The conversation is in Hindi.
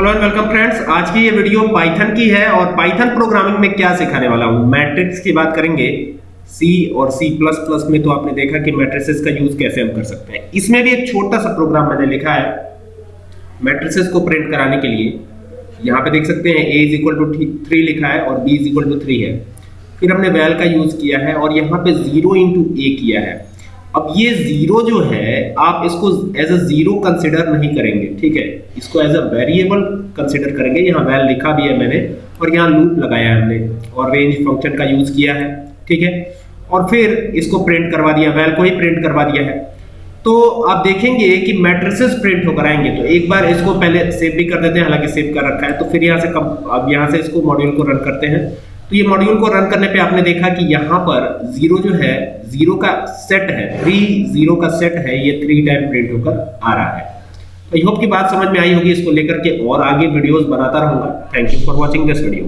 हेलो एंड वेलकम फ्रेंड्स आज की ये वीडियो पाइथन की है और पाइथन प्रोग्रामिंग में क्या सिखाने वाला हूँ? मैट्रिक्स की बात करेंगे। सी और सी प्लस प्लस में तो आपने देखा कि मैट्रिसेस का यूज़ कैसे हम कर सकते हैं। इसमें भी एक छोटा सा प्रोग्राम मैंने लिखा है मैट्रिसेस को प्रिंट कराने के लिए। यहाँ पे देख सकते हैं A is equal to three लिखा है और B is equal to three है। फिर हमने वैल का यूज़ किया है और यहाँ पे ज़ीरो इंटू ए किया है। अब ये ज़ीरो जो है, आप इसको एज अ ज़ीरो कंसिडर नहीं करेंगे, ठीक है? इसको एज अ वेरिएबल कंसिडर करेंगे, यहाँ वैल लिखा भी है मैंने, और यहाँ लूप लगाया है हमने, और रेंज फ़ंक्शन का यूज़ किया है, ठीक है? और फिर इसको प्रिंट करवा दिया वैल को ही प्रिंट करवा दिया है। तो आप देखेंगे कि मैट्रिसेस प्रिंट होकर आएँगे तो एक बार इसको पहले सेव भी कर देते हैं, हालाँकि सेव कर रखा है तो फिर यहाँ से कम, अब यहाँ से इसको मॉड्यूल को रन करते हैं। तो ये मॉड्यूल को रन करने पे आपने देखा कि यहाँ पर ज़ीरो जो है ज़ीरो का सेट है थ्री ज़ीरो का सेट है, ये थ्री टाइम प्रिंट होकर आ रहा है। आई होप की बात समझ में आई होगी, इसको लेकर के और आगे वीडियोस बनाता रहूँगा। Thank you for watching this video